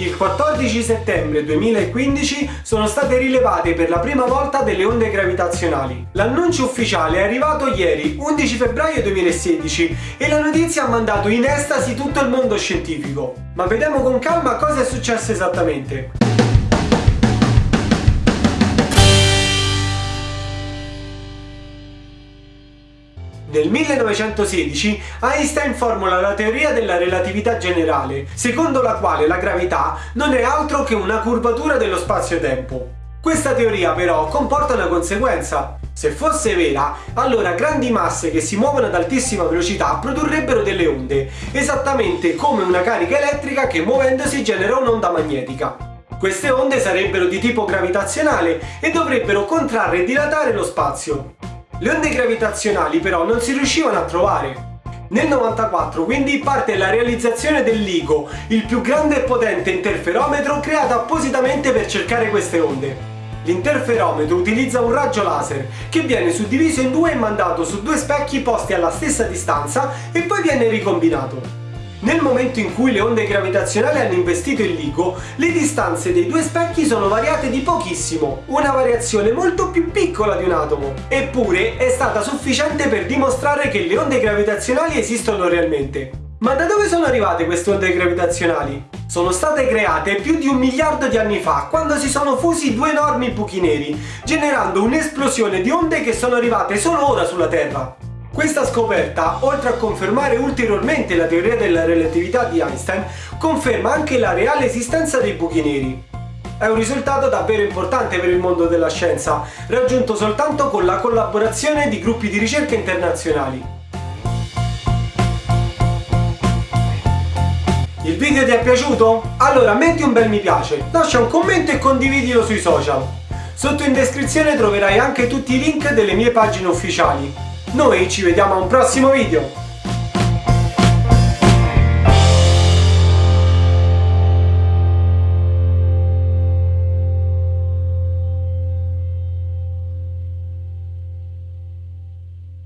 Il 14 settembre 2015 sono state rilevate per la prima volta delle onde gravitazionali. L'annuncio ufficiale è arrivato ieri, 11 febbraio 2016, e la notizia ha mandato in estasi tutto il mondo scientifico. Ma vediamo con calma cosa è successo esattamente. Nel 1916 Einstein formula la teoria della relatività generale, secondo la quale la gravità non è altro che una curvatura dello spazio-tempo. Questa teoria però comporta una conseguenza. Se fosse vera, allora grandi masse che si muovono ad altissima velocità produrrebbero delle onde, esattamente come una carica elettrica che muovendosi genera un'onda magnetica. Queste onde sarebbero di tipo gravitazionale e dovrebbero contrarre e dilatare lo spazio. Le onde gravitazionali però non si riuscivano a trovare. Nel 94 quindi parte la realizzazione del LIGO, il più grande e potente interferometro creato appositamente per cercare queste onde. L'interferometro utilizza un raggio laser che viene suddiviso in due e mandato su due specchi posti alla stessa distanza e poi viene ricombinato. Nel momento in cui le onde gravitazionali hanno investito il LIGO, le distanze dei due specchi sono variate di pochissimo, una variazione molto più piccola di un atomo. Eppure è stata sufficiente per dimostrare che le onde gravitazionali esistono realmente. Ma da dove sono arrivate queste onde gravitazionali? Sono state create più di un miliardo di anni fa, quando si sono fusi due enormi buchi neri, generando un'esplosione di onde che sono arrivate solo ora sulla Terra. Questa scoperta, oltre a confermare ulteriormente la teoria della relatività di Einstein, conferma anche la reale esistenza dei buchi neri. È un risultato davvero importante per il mondo della scienza, raggiunto soltanto con la collaborazione di gruppi di ricerca internazionali. Il video ti è piaciuto? Allora metti un bel mi piace, lascia un commento e condividilo sui social. Sotto in descrizione troverai anche tutti i link delle mie pagine ufficiali. Noi ci vediamo a un prossimo video!